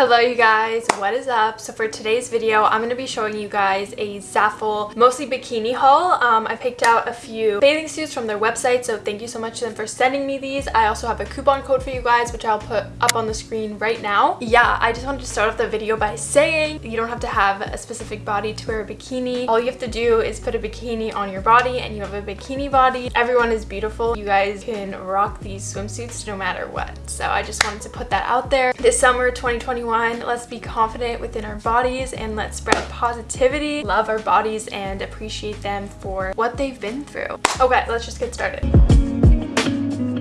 Hello you guys, what is up? So for today's video, I'm going to be showing you guys a Zaful mostly bikini haul. Um, I picked out a few bathing suits from their website, so thank you so much to them for sending me these. I also have a coupon code for you guys, which I'll put up on the screen right now. Yeah, I just wanted to start off the video by saying you don't have to have a specific body to wear a bikini. All you have to do is put a bikini on your body and you have a bikini body. Everyone is beautiful. You guys can rock these swimsuits no matter what. So I just wanted to put that out there. This summer 2020 2021. Let's be confident within our bodies and let's spread positivity, love our bodies, and appreciate them for what they've been through. Okay, let's just get started.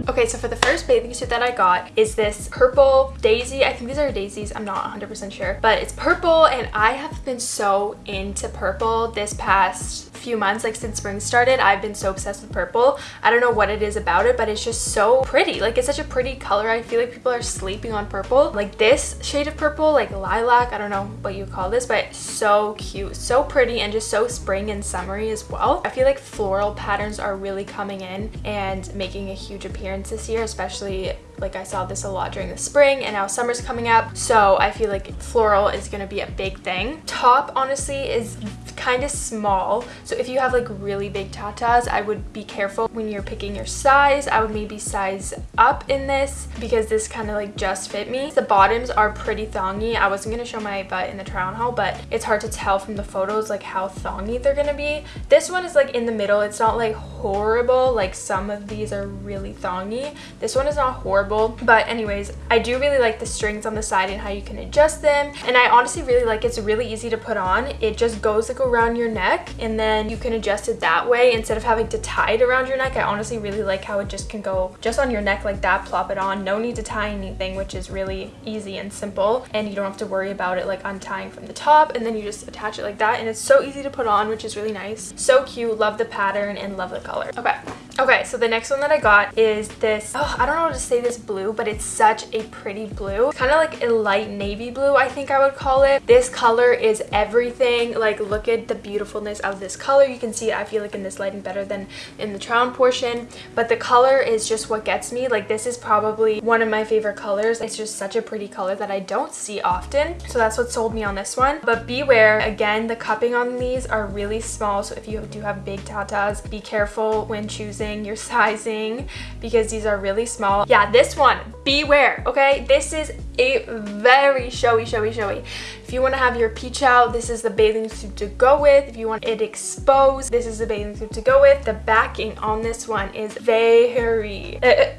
Okay, so for the first bathing suit that I got is this purple daisy. I think these are daisies. I'm not 100% sure. But it's purple and I have been so into purple this past few months like since spring started i've been so obsessed with purple. I don't know what it is about it but it's just so pretty. Like it's such a pretty color. I feel like people are sleeping on purple. Like this shade of purple like lilac i don't know what you call this but so cute so pretty and just so spring and summery as well. I feel like floral patterns are really coming in and making a huge appearance this year especially like I saw this a lot during the spring and now summer's coming up. So I feel like floral is gonna be a big thing. Top honestly is kind of small. So if you have like really big tatas i would be careful when you're picking your size. I would maybe size up in this because this kind of like just fit me. The bottoms are pretty thongy. I wasn't going to show my butt in the try on haul but it's hard to tell from the photos like how thongy they're gonna be. This one is like in the middle. It's not like horrible. Like some of these are really thongy. This one is not horrible. But anyways i do really like the strings on the side and how you can adjust them. And i honestly really like it's really easy to put on. It just goes like around your neck and then you can adjust it that way instead of having to tie it around your neck i honestly really like how it just can go just on your neck like that plop it on no need to tie anything which is really easy and simple and you don't have to worry about it like untying from the top and then you just attach it like that and it's so easy to put on which is really nice so cute love the pattern and love the color. Okay. Okay, so the next one that I got is this, oh, I don't know how to say this blue, but it's such a pretty blue. Kind of like a light navy blue, I think I would call it. This color is everything. Like, look at the beautifulness of this color. You can see I feel like in this lighting better than in the try portion, but the color is just what gets me. Like, this is probably one of my favorite colors. It's just such a pretty color that I don't see often. So that's what sold me on this one. But beware, again, the cupping on these are really small. So if you do have big tatas, be careful when choosing your sizing because these are really small. Yeah, this one, beware, okay? This is a very showy, showy, showy. If you want to have your peach out, this is the bathing suit to go with. If you want it exposed, this is the bathing suit to go with. The backing on this one is very... Uh,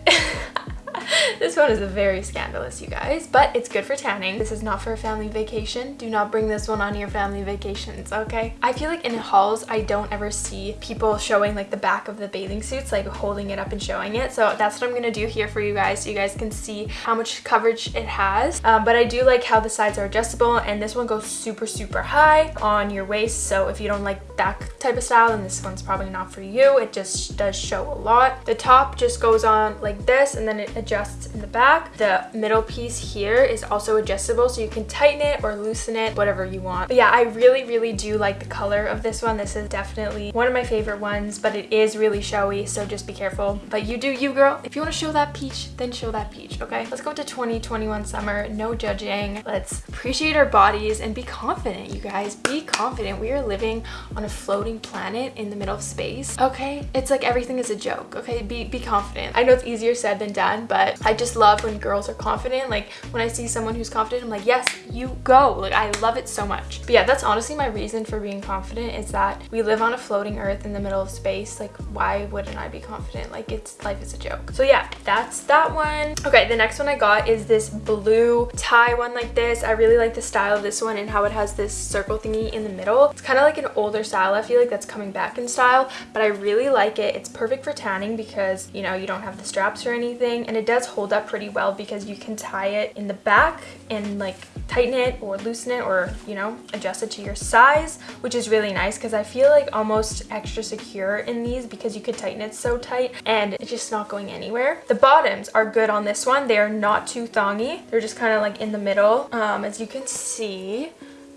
this one is very scandalous, you guys, but it's good for tanning. This is not for a family vacation. Do not bring this one on your family vacations, okay? I feel like in hauls, I don't ever see people showing like the back of the bathing suits, like holding it up and showing it. So that's what I'm gonna do here for you guys so you guys can see how much coverage it has. Um, but I do like how the sides are adjustable and this one goes super, super high on your waist. So if you don't like that type of style, then this one's probably not for you. It just does show a lot. The top just goes on like this and then it adjusts in the back. The middle piece here is also adjustable so you can tighten it or loosen it, whatever you want. But yeah, I really, really do like the color of this one. This is definitely one of my favorite ones, but it is really showy, so just be careful. But you do you, girl. If you want to show that peach, then show that peach, okay? Let's go to 2021 summer. No judging. Let's appreciate our bodies and be confident, you guys. Be confident. We are living on a floating planet in the middle of space, okay? It's like everything is a joke, okay? Be, be confident. I know it's easier said than done, but I just love when girls are confident. Like when I see someone who's confident, I'm like, yes, you go. Like I love it so much. But yeah, that's honestly my reason for being confident is that we live on a floating earth in the middle of space. Like why wouldn't I be confident? Like it's life is a joke. So yeah, that's that one. Okay, the next one I got is this blue tie one like this. I really like the style of this one and how it has this circle thingy in the middle. It's kind of like an older style. I feel like that's coming back in style, but I really like it. It's perfect for tanning because, you know, you don't have the straps or anything and it does hold hold up pretty well because you can tie it in the back and like tighten it or loosen it or you know adjust it to your size which is really nice because I feel like almost extra secure in these because you could tighten it so tight and it's just not going anywhere. The bottoms are good on this one. They are not too thongy. They're just kind of like in the middle. Um, as you can see,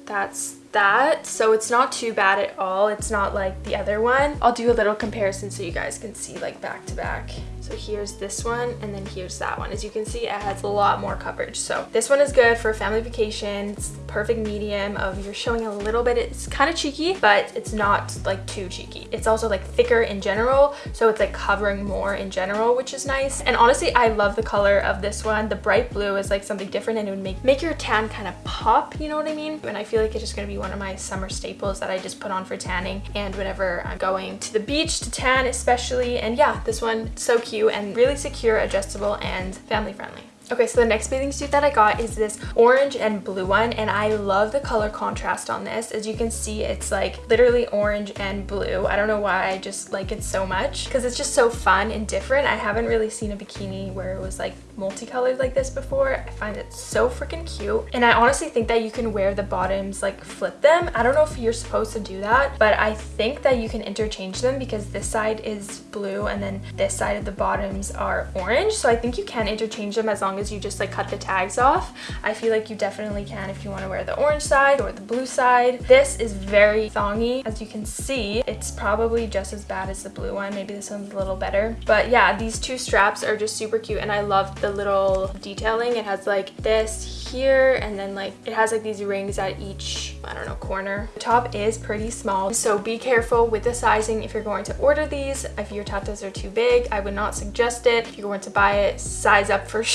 that's that. So it's not too bad at all. It's not like the other one. I'll do a little comparison so you guys can see like back to back. So here's this one and then here's that one. As you can see, it has a lot more coverage. So this one is good for family vacation. It's perfect medium of you're showing a little bit. It's kind of cheeky, but it's not like too cheeky. It's also like thicker in general. So it's like covering more in general, which is nice. And honestly, I love the color of this one. The bright blue is like something different and it would make, make your tan kind of pop, you know what I mean? And I feel like it's just gonna be one of my summer staples that I just put on for tanning. And whenever I'm going to the beach to tan especially. And yeah, this one, so cute cute and really secure, adjustable, and family friendly. Okay, so the next bathing suit that I got is this orange and blue one and I love the color contrast on this. As you can see, it's like literally orange and blue. I don't know why I just like it so much because it's just so fun and different. I haven't really seen a bikini where it was like multicolored like this before. I find it so freaking cute. And I honestly think that you can wear the bottoms, like flip them. I don't know if you're supposed to do that, but I think that you can interchange them because this side is blue and then this side of the bottoms are orange. So I think you can interchange them as long long as you just like cut the tags off. I feel like you definitely can if you want to wear the orange side or the blue side. This is very thongy. As you can see, it's probably just as bad as the blue one. Maybe this one's a little better. But yeah, these two straps are just super cute and I love the little detailing. It has like this here and then like it has like these rings at each, I don't know, corner. The top is pretty small, so be careful with the sizing if you're going to order these. If your tatas are too big, I would not suggest it. If you're going to buy it, size up for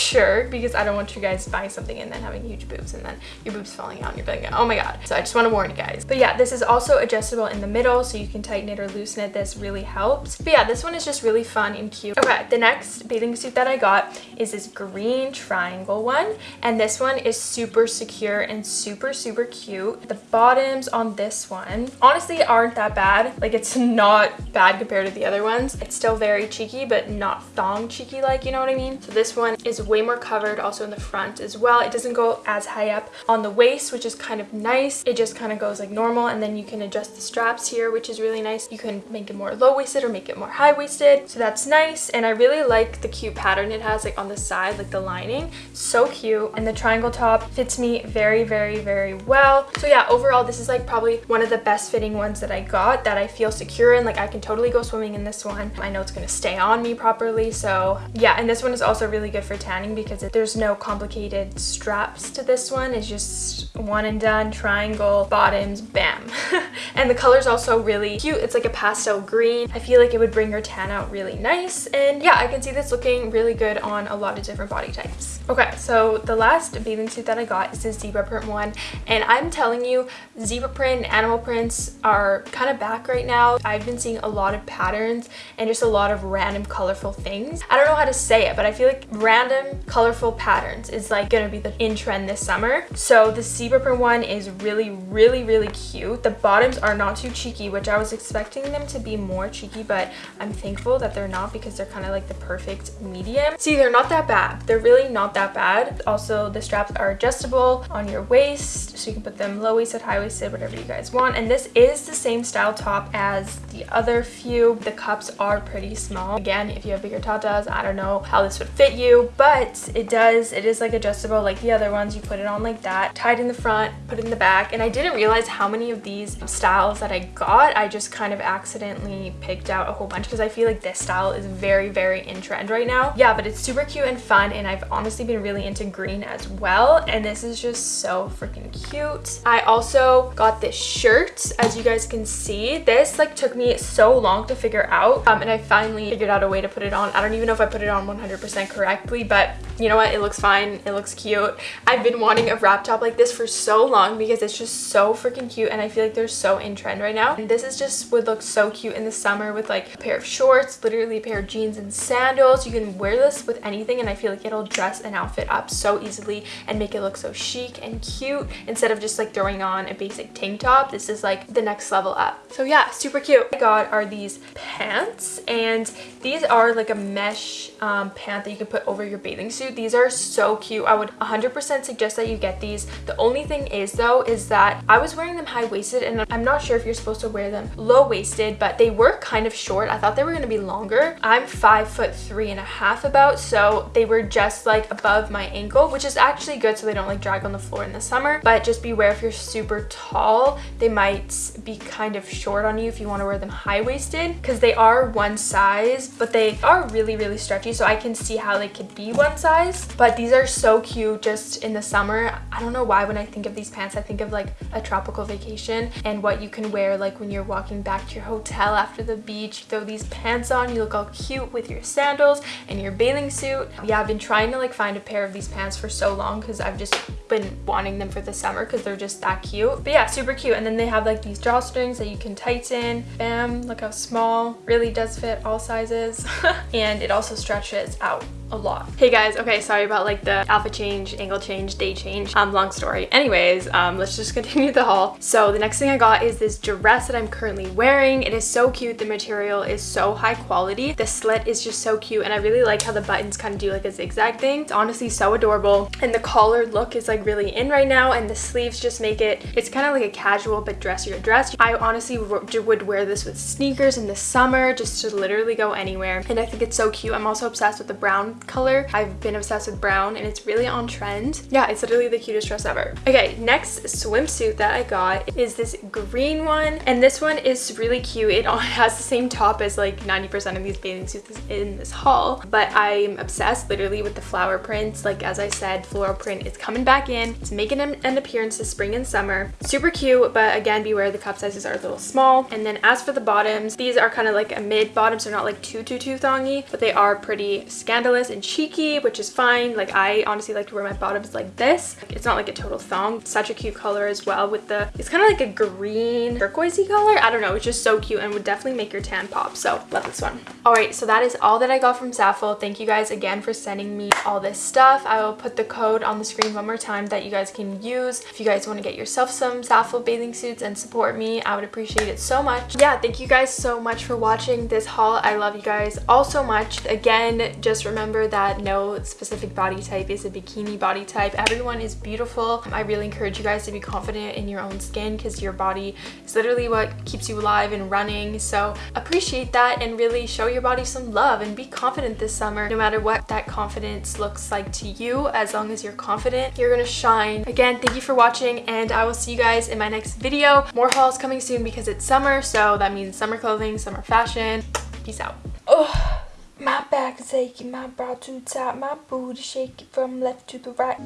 because I don't want you guys buying something and then having huge boobs and then your boobs falling out and you're like, oh my god. So I just want to warn you guys. But yeah, this is also adjustable in the middle so you can tighten it or loosen it. This really helps. But yeah, this one is just really fun and cute. Okay, the next bathing suit that I got is this green triangle one. And this one is super secure and super, super cute. The bottoms on this one honestly aren't that bad. Like it's not bad compared to the other ones. It's still very cheeky, but not thong cheeky like, you know what I mean? So this one is way more covered also in the front as well. It doesn't go as high up on the waist, which is kind of nice. It just kind of goes like normal and then you can adjust the straps here, which is really nice. You can make it more low-waisted or make it more high-waisted. So that's nice. And I really like the cute pattern it has like on the side, like the lining. So cute. And the triangle top fits me very, very, very well. So yeah, overall, this is like probably one of the best fitting ones that I got that I feel secure in. Like I can totally go swimming in this one. I know it's going to stay on me properly. So yeah, and this one is also really good for tanning because because there's no complicated straps to this one. It's just one and done, triangle, bottoms, bam. and the color's also really cute. It's like a pastel green. I feel like it would bring your tan out really nice. And yeah, I can see this looking really good on a lot of different body types. Okay, so the last bathing suit that I got is this zebra print one. And I'm telling you, zebra print animal prints are kind of back right now. I've been seeing a lot of patterns and just a lot of random colorful things. I don't know how to say it, but I feel like random colorful patterns is like gonna be the in trend this summer. So the zebra print one is really, really, really cute. The bottoms are not too cheeky, which I was expecting them to be more cheeky, but I'm thankful that they're not because they're kind of like the perfect medium. See, they're not that bad. They're really not that bad. Also, the straps are adjustable on your waist, so you can put them low-waisted, high-waisted, whatever you guys want. And this is the same style top as the other few. The cups are pretty small. Again, if you have bigger tatas, I don't know how this would fit you, but it does it is like adjustable like the other ones you put it on like that tied in the front put it in the back and i didn't realize how many of these styles that i got i just kind of accidentally picked out a whole bunch because i feel like this style is very very in trend right now. Yeah but it's super cute and fun and i've honestly been really into green as well and this is just so freaking cute. I also got this shirt as you guys can see. This like took me so long to figure out um, and i finally figured out a way to put it on. I don't even know if i put it on 100 percent correctly but you know what it looks fine it looks cute. I've been wanting a wrap top like this for so long because it's just so freaking cute and i feel like they're so in trend right now. And this is just would look so cute in the summer with like a pair of shorts literally a pair of jeans and sandals. You can wear this with anything and i feel like it'll dress an outfit up so easily and make it look so chic and cute instead of just like throwing on a basic tank top. This is like the next level up. So yeah super cute. I got are these pants and these are like a mesh um, pant that you can put over your bathing suit swimsuit. These are so cute. I would 100% suggest that you get these. The only thing is though, is that I was wearing them high-waisted and I'm not sure if you're supposed to wear them low-waisted, but they were kind of short. I thought they were going to be longer. I'm five foot three and a half about, so they were just like above my ankle, which is actually good so they don't like drag on the floor in the summer. But just beware if you're super tall, they might be kind of short on you if you want to wear them high-waisted because they are one size, but they are really, really stretchy. So I can see how they could be one size, but these are so cute just in the summer. I don't know why when I think of these pants, I think of like a tropical vacation and what you can wear like when you're walking back to your hotel after the beach. throw these pants on, you look all cute with your sandals and your bathing suit. Yeah, I've been trying to like find a pair of these pants for so long because I've just been wanting them for the summer because they're just that cute. But yeah, super cute. And then they have like these drawstrings that you can tighten. Bam, look how small. Really does fit all sizes. and it also stretches out a lot. Hey guys, okay, sorry about like the alpha change, angle change, day change. Um, long story. Anyways, um, let's just continue the haul. So the next thing I got is this dress that I'm currently wearing. It is so cute. The material is so high quality. The slit is just so cute and I really like how the buttons kind of do like a zigzag thing. It's honestly so adorable. And the collar look is like really in right now and the sleeves just make it, it's kind of like a casual but dressier dress. I honestly would wear this with sneakers in the summer just to literally go anywhere. And I think it's so cute. I'm also obsessed with the brown color. I've been obsessed with brown and it's really on trend. Yeah, it's literally the cutest dress ever. Okay, next swimsuit that I got is this green one. And this one is really cute. It has the same top as like 90% of these bathing suits in this haul. But I'm obsessed literally with the flower prints. Like as I said, floral print is coming back in. It's making an appearance this spring and summer. Super cute, but again, beware the cup sizes are a little small. And then as for the bottoms, these are kind of like a mid bottom, so they're not like too, too, too thongy, but they are pretty scandalous and cheeky, which is fine. Like I honestly like to wear my bottoms like this. It's not like a total thong. Such a cute color as well with the, it's kind of like a green turquoisey color. I don't know. It's just so cute and would definitely make your tan pop. So love this one. All right. So that is all that I got from Zaful. Thank you guys again for sending me all this stuff. I will put the code on the screen one more time that you guys can use. If you guys want to get yourself some Zaful bathing suits and support me, I would appreciate it so much. Yeah. Thank you guys so much for watching this haul. I love you guys all so much. Again, just remember that no specific body type is a bikini body type. Everyone is beautiful. I really encourage you guys to be confident in your own skin because your body is literally what keeps you alive and running. So appreciate that and really show your body some love and be confident this summer no matter what that confidence looks like to you. As long as you're confident, you're gonna shine. Again, thank you for watching and I will see you guys in my next video. More hauls coming soon because it's summer, so that means summer clothing, summer fashion. Peace out. Oh. My back is aching, my brow too tight, my booty shaking from left to the right.